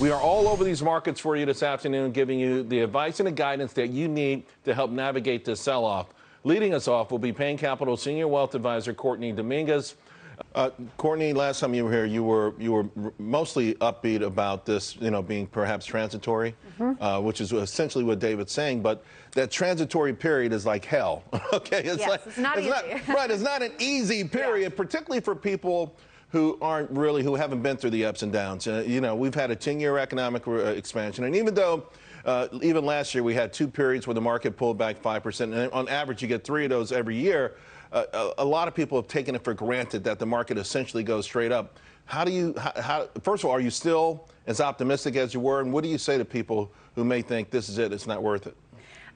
We are all over these markets for you this afternoon, giving you the advice and the guidance that you need to help navigate this sell off. Leading us off will be Payne Capital Senior Wealth Advisor Courtney Dominguez. Uh, Courtney, last time you were here, you were you were mostly upbeat about this, you know, being perhaps transitory, mm -hmm. uh, which is essentially what David's saying. But that transitory period is like hell. okay, it's yes, like it's not it's easy. Not, right, it's not an easy period, yeah. particularly for people who aren't really, who haven't been through the ups and downs. Uh, you know, we've had a 10-year economic uh, expansion, and even though uh, even last year we had two periods where the market pulled back 5%, and on average you get three of those every year, uh, a, a, lot of people have taken it for granted that the market essentially goes straight up. How do you, how, how, first of all, are you still as optimistic as you were, and what do you say to people who may think this is it, it's not worth it?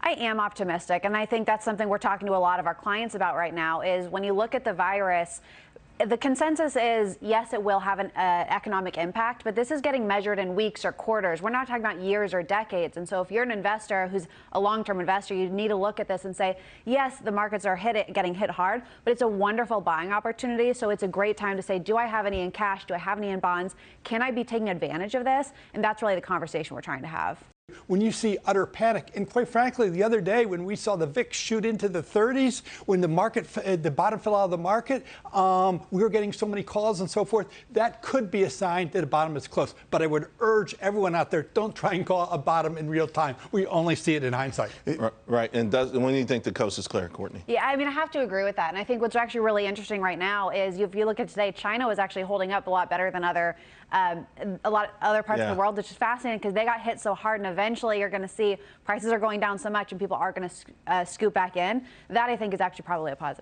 I am optimistic, and I think that's something we're talking to a lot of our clients about right now. Is when you look at the virus, the consensus is yes, it will have an uh, economic impact, but this is getting measured in weeks or quarters. We're not talking about years or decades. And so, if you're an investor who's a long-term investor, you need to look at this and say, yes, the markets are hit getting hit hard, but it's a wonderful buying opportunity. So it's a great time to say, do I have any in cash? Do I have any in bonds? Can I be taking advantage of this? And that's really the conversation we're trying to have when you see utter panic. And quite frankly, the other day when we saw the VIX shoot into the 30s, when the market, uh, the bottom fell out of the market, um, we were getting so many calls and so forth. That could be a sign that the bottom is close. But I would urge everyone out there, don't try and call a bottom in real time. We only see it in hindsight. Right. And does, when do you think the coast is clear, Courtney? Yeah, I mean, I have to agree with that. And I think what's actually really interesting right now is if you look at today, China was actually holding up a lot better than other um, a lot of other parts yeah. of the world, which is fascinating because they got hit so hard and eventually you're going to see prices are going down so much and people are going to uh, scoop back in. That I think is actually probably a positive.